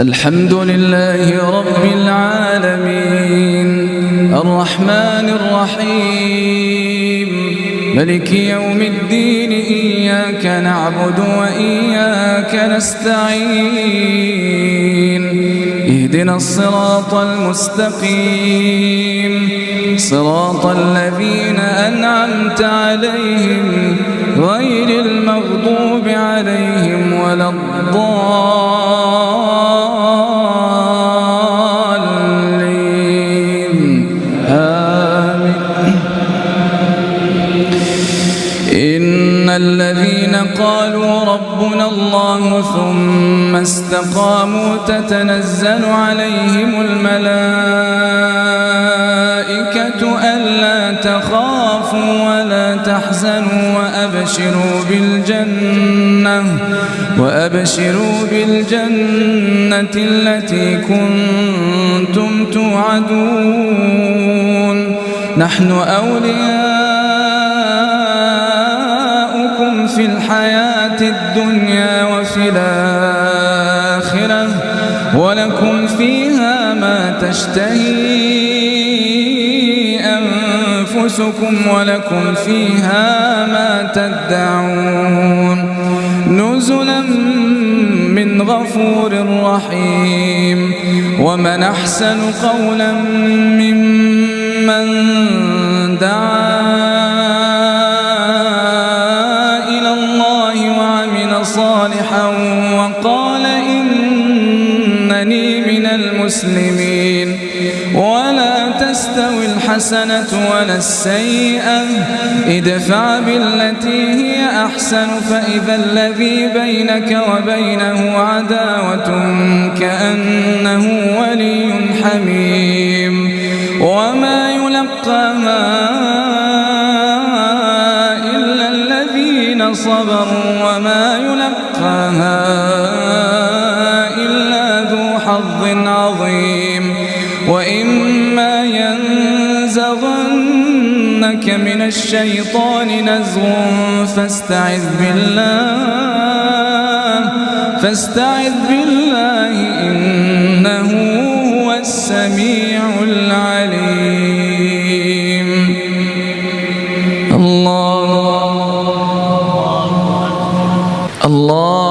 الحمد لله رب العالمين. الرحمن الرحيم. ملك يوم الدين إياك نعبد وإياك نستعين. اهدنا الصراط المستقيم. صراط الذين أنعمت عليهم غير المغضوب عليهم ولا الضالين. ربنا الله ثم استقاموا تتنزل عليهم الملائكة ألا تخافوا ولا تحزنوا وأبشروا بالجنة وأبشروا بالجنة التي كنتم توعدون. نحن أولياؤكم في الحياة الدنيا وفي الآخرة ولكم فيها ما تشتهي أنفسكم ولكم فيها ما تدعون نزلا من غفور رحيم ومن أحسن قولا ممن دعا وقال إنني من المسلمين. ولا تستوي الحسنة ولا السيئة. ادفع بالتي هي أحسن فإذا الذي بينك وبينه عداوة كأنه ولي حميم. وما يلقاها إلا الذين صبروا. عظيم. وإما ينزغنك من الشيطان نزغ فاستعذ بالله فاستعذ بالله إنه هو السميع العليم. الله. الله.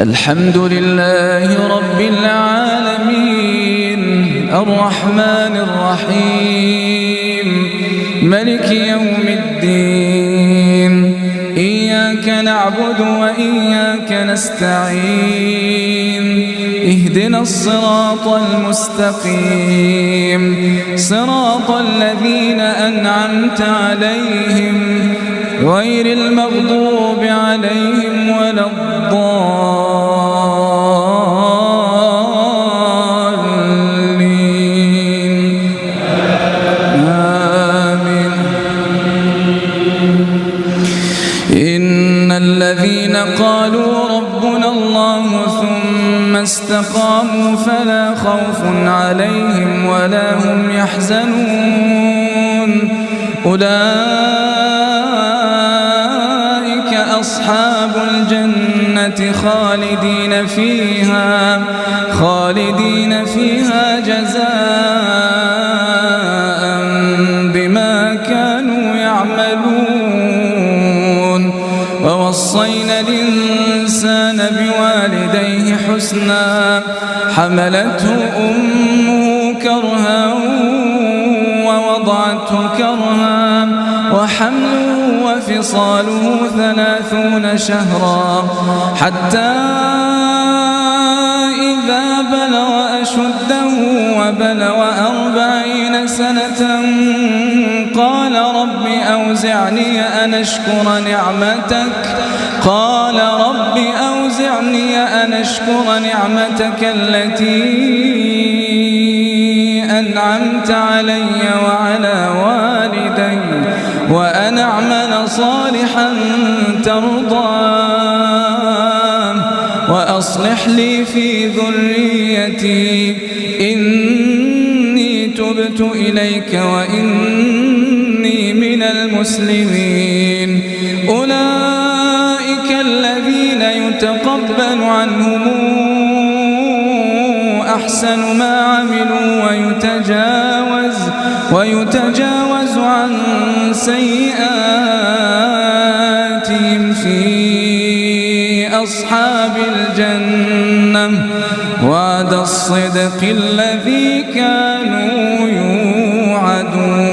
الحمد لله رب العالمين الرحمن الرحيم ملك يوم الدين إياك نعبد وإياك نستعين اهدنا الصراط المستقيم صراط الذين أنعمت عليهم غير المغضوب عليهم ولا الضالين. الذين قالوا ربنا الله ثم استقاموا فلا خوف عليهم ولا هم يحزنون. أولئك أصحاب الجنة خالدين فيها خالدين فيها جزاء حسنا حملته أمه كرها ووضعته كرها وحمله وفصاله ثلاثون شهرا. حتى إذا بلغ أشده وبلغ أربعين سنة قال رب أوزعني أن أشكر نعمتك. قال رب أوزعني أن أشكر نعمتك التي أنعمت علي وعلى والدي وأن أعمل صالحا ترضاه وأصلح لي في ذريتي إني تبت إليك وإني من المسلمين. أولئك يتقبل عنهم أحسن ما عملوا ويتجاوز ويتجاوز عن سيئاتهم في أصحاب الجنة. وعد الصدق الذي كانوا يوعدون.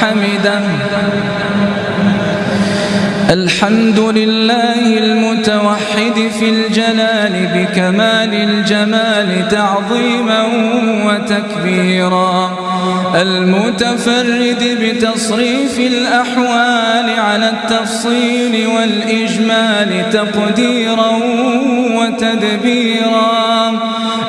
حمده الحمد لله المتوحد في الجلال بكمال الجمال تعظيما وتكبيرا. المتفرد بتصريف الأحوال على التفصيل والإجمال تقديرا وتدبيرا.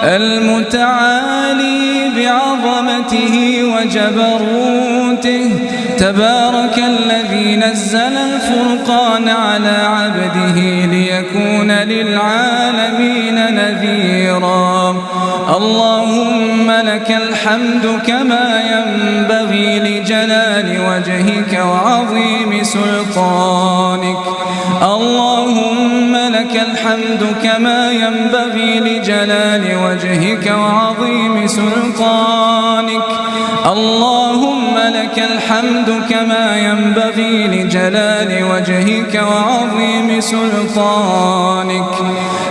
المتعالي بعظمته وجبروته. تبارك الذي نزل الفرقان على عبده ليكون للعالمين نذيرا. اللهم لك الحمد كما ينبغي لجلال وجهك وعظيم سلطانك. اللهم لك الحمد كما ينبغي لجلال وجهك وعظيم سلطانك. اللهم لك الحمد كما ينبغي لجلال وجهك وعظيم سلطانك.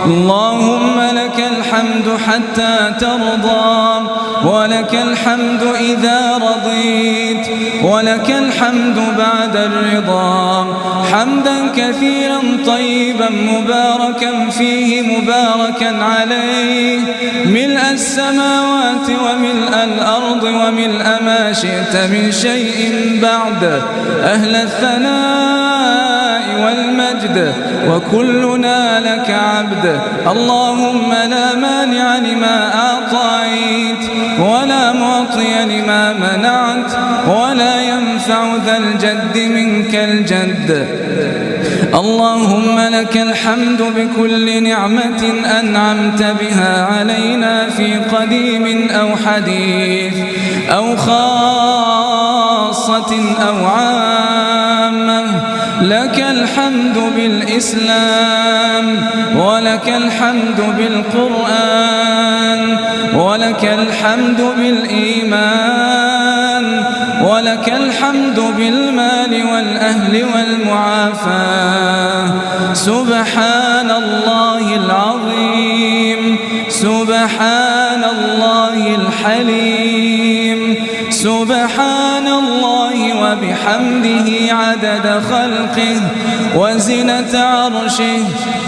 اللهم لك الحمد حتى ترضى ولك الحمد إذا رضيت. ولك الحمد بعد الرضا. حمدا كثيرا طيبا مباركا فيه مباركا عليه. ملء السماوات وملء الأرض وملء ما شئت من شيء بعد. أهل الثناء والمجد وكلنا لك عبد. اللهم لا مانع لما أعطيت ولا معطي لما منعت. ذا الجد منك الجد. اللهم لك الحمد بكل نعمة أنعمت بها علينا في قديم أو حديث أو خاصة أو عامة. لك الحمد بالإسلام ولك الحمد بالقرآن ولك الحمد بالإيمان. ولك الحمد بالمال والأهل والمعافاة سبحان الله العظيم. سبحان الله الحليم. سبحان الله وبحمده عدد خلقه وزنة عرشه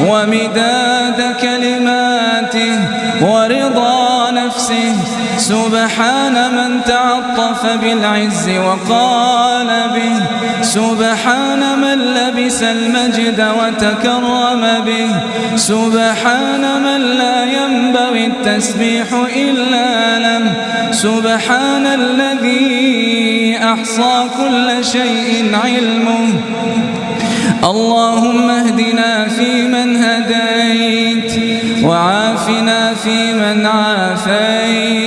ومداد كلماته ورضا نفسه سبحان من تعطف بالعز وقال به. سبحان من لبس المجد وتكرم به. سبحان من لا ينبغي التسبيح إلا له. سبحان الذي أحصى كل شيء علمه. اللهم اهدنا فيمن هديت وعافنا فيمن عافيت.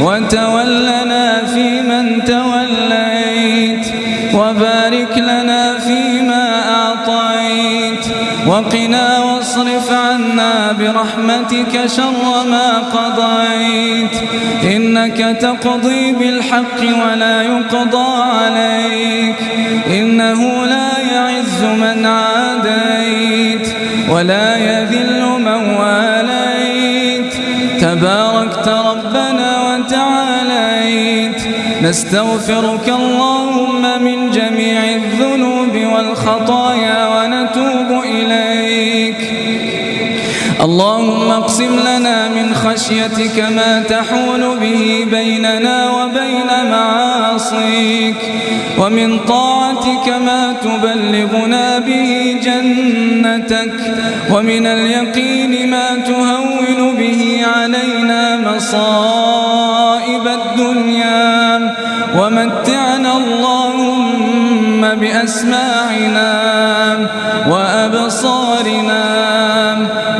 وتولنا فيمن توليت وبارك لنا فيما أعطيت وقنا واصرف عنا برحمتك شر ما قضيت. إنك تقضي بالحق ولا يقضى عليك إنه لا يعز من عاديت ولا يذل نستغفرك اللهم من جميع الذنوب والخطايا ونتوب إليك. اللهم اقسم لنا من خشيتك ما تحول به بيننا وبين معاصيك ومن طاعتك ما تبلغنا به جنتك ومن اليقين ما تهون به علينا مصائب الدنيا. ومتعنا اللهم بأسماعنا وأبصارنا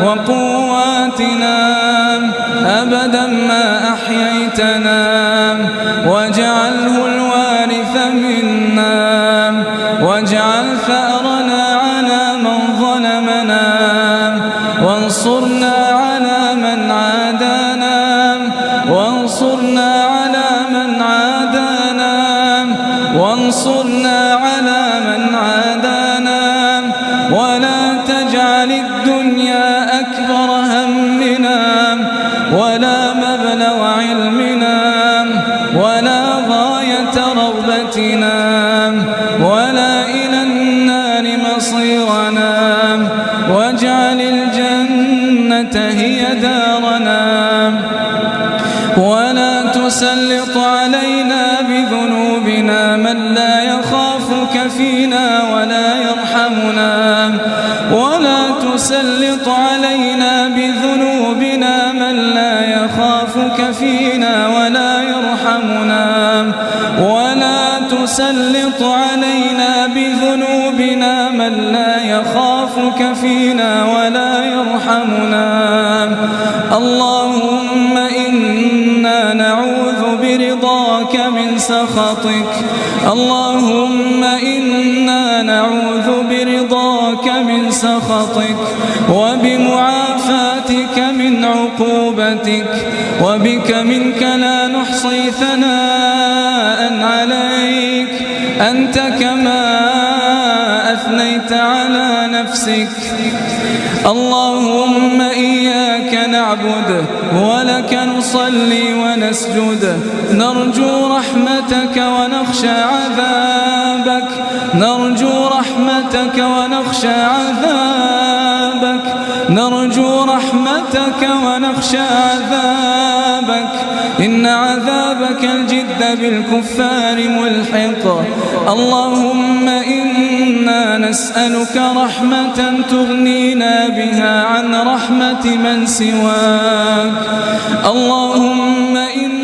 وقواتنا وانصرنا على من عادانا. ولا تجعل الدنيا أكبر همنا. ولا مبلغ علمنا. ولا غاية رغبتنا ولا إلى النار مصيرنا. واجعل الجنة هي دارنا. ولا تسلط علينا يخافك فينا ولا يرحمنا ولا تسلط علينا بذنوبنا من لا يخافك فينا ولا يرحمنا ولا تسلط علينا بذنوبنا من لا يخافك فينا ولا يرحمنا اللهم سخطك. اللهم إنا نعوذ برضاك من سخطك وبمعافاتك من عقوبتك وبك منك لا نحصي ثناء عليك. أنت كما أثنيت على نفسك. اللهم نعبد ولك نصلي ونسجد. نرجو رحمتك ونخشى عذابك. نرجو رحمتك ونخشى عذابك. نرجو رحمتك ونخشى عذابك. إن عذابك الجد بالكفار ملحق. اللهم إنا نسألك رحمة تغنينا بها عن رحمة من سواك. اللهم إنا